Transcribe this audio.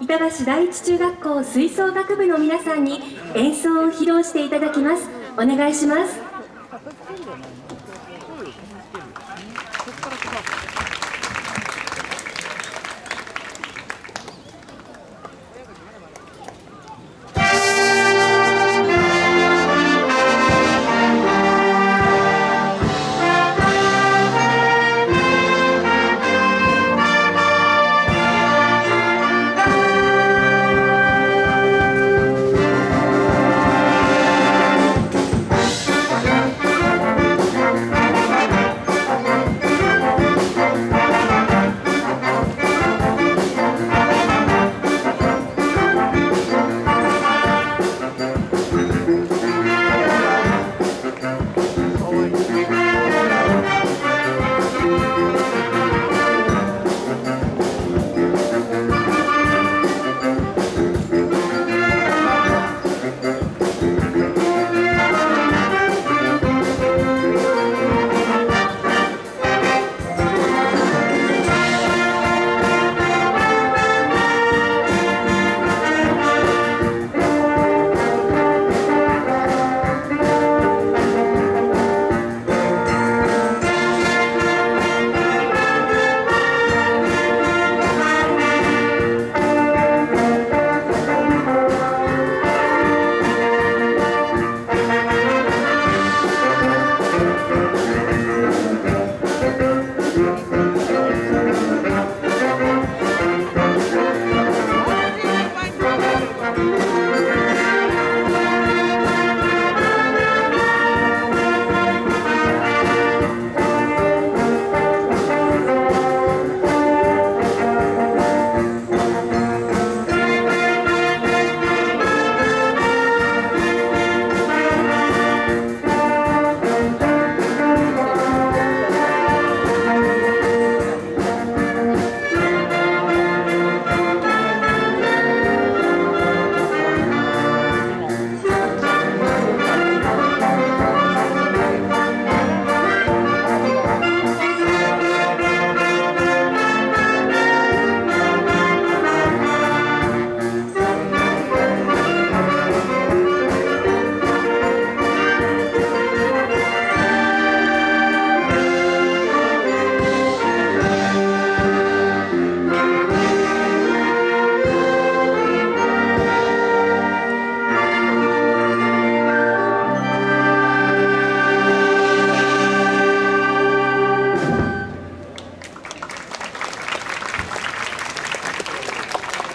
板橋第一中学校吹奏楽部の皆さんに演奏を披露していただきます。お願いします。